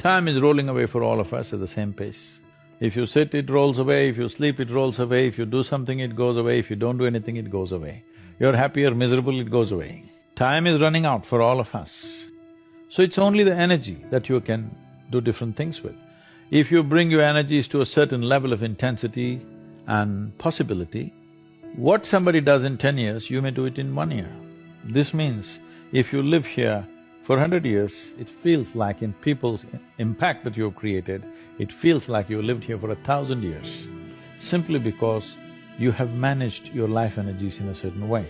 Time is rolling away for all of us at the same pace. If you sit, it rolls away, if you sleep, it rolls away, if you do something, it goes away, if you don't do anything, it goes away. You're happy or miserable, it goes away. Time is running out for all of us. So it's only the energy that you can do different things with. If you bring your energies to a certain level of intensity and possibility, what somebody does in ten years, you may do it in one year. This means if you live here for hundred years, it feels like in people's impact that you've created, it feels like you lived here for a thousand years, simply because you have managed your life energies in a certain way.